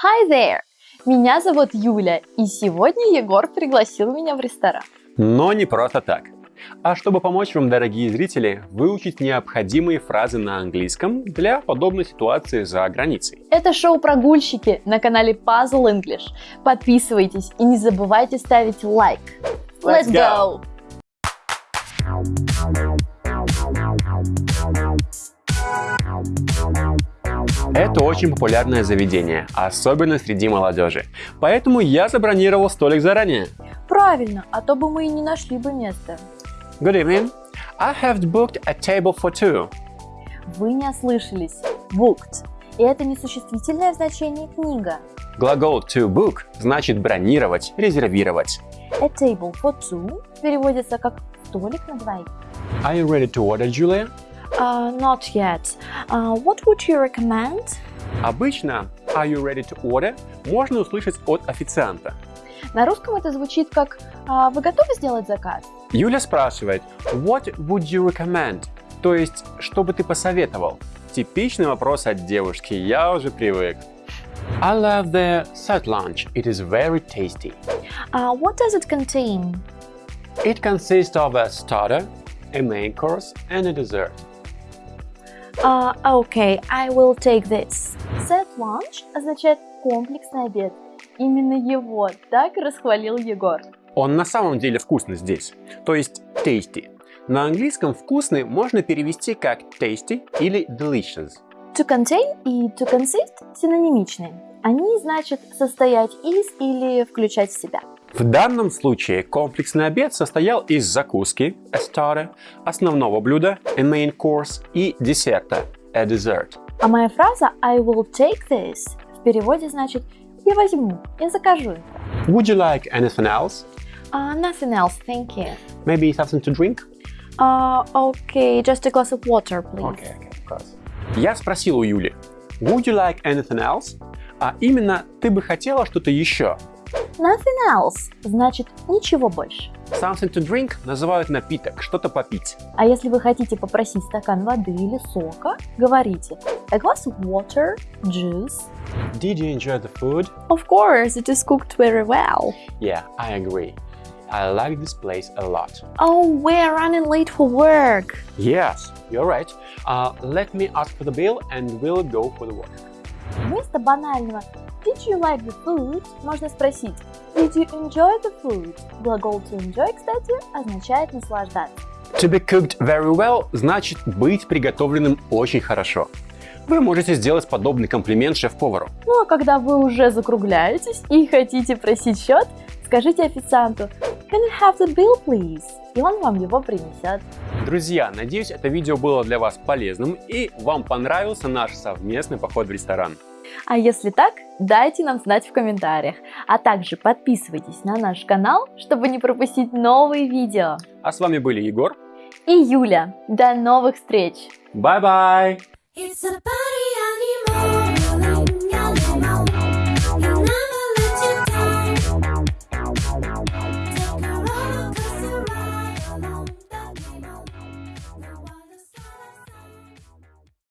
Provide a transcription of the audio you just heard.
Hi there! Меня зовут Юля, и сегодня Егор пригласил меня в ресторан. Но не просто так. А чтобы помочь вам, дорогие зрители, выучить необходимые фразы на английском для подобной ситуации за границей. Это шоу «Прогульщики» на канале Puzzle English. Подписывайтесь и не забывайте ставить лайк. Let's go! Это очень популярное заведение, особенно среди молодежи. Поэтому я забронировал столик заранее. Правильно, а то бы мы и не нашли бы место. Good evening. I have booked a table for two. Вы не ослышались. Booked. И это несуществительное в значении книга. Глагол to book значит бронировать, резервировать. A table for two переводится как столик на двоих. Are you ready to order, Julia? Uh, not yet. Uh, what would you recommend? Обычно Are you ready to order можно услышать от официанта. На русском это звучит как «А «Вы готовы сделать заказ?» Юля спрашивает What would you recommend? То есть, что бы ты посоветовал? Типичный вопрос от девушки, я уже привык. I love the set lunch. It is very tasty. Uh, what does it contain? It consists of a starter, a main course and a dessert. Uh, okay, I will take this. Set lunch означает комплексный обед. Именно его так расхвалил Егор. Он на самом деле вкусный здесь, то есть tasty. На английском вкусный можно перевести как tasty или delicious. To contain и to consist синонимичны. Они значат состоять из или включать в себя. В данном случае комплексный обед состоял из закуски, a starter, основного блюда, a main course и десерта, a dessert. А моя фраза I will take this в переводе значит я возьму, я закажу это. Would you like anything else? Uh, nothing else, thank you. Maybe something to drink? Uh, okay, just a glass of water, please. Okay, okay, of course. Я спросил у Юли, would you like anything else? А именно, ты бы хотела что-то еще? Nothing else значит ничего больше. Something to drink называют напиток, что-то попить. А если вы хотите попросить стакан воды или сока, говорите a glass of water, juice. Did you enjoy the food? Of course, it is cooked very well. Yeah, I agree. I like this place a lot. Oh, we're running late for work. Yes, you're right. Uh, let me ask for the bill and we'll go for the work. Вместо банального Did you like the food? Можно спросить Did you enjoy the food? Глагол to enjoy, кстати, означает наслаждаться. To be cooked very well значит быть приготовленным очень хорошо. Вы можете сделать подобный комплимент шеф-повару. Ну а когда вы уже закругляетесь и хотите просить счет, скажите официанту Can you have the bill, please? И он вам его принесет. Друзья, надеюсь, это видео было для вас полезным и вам понравился наш совместный поход в ресторан. А если так, дайте нам знать в комментариях. А также подписывайтесь на наш канал, чтобы не пропустить новые видео. А с вами были Егор и Юля. До новых встреч! Bye-bye!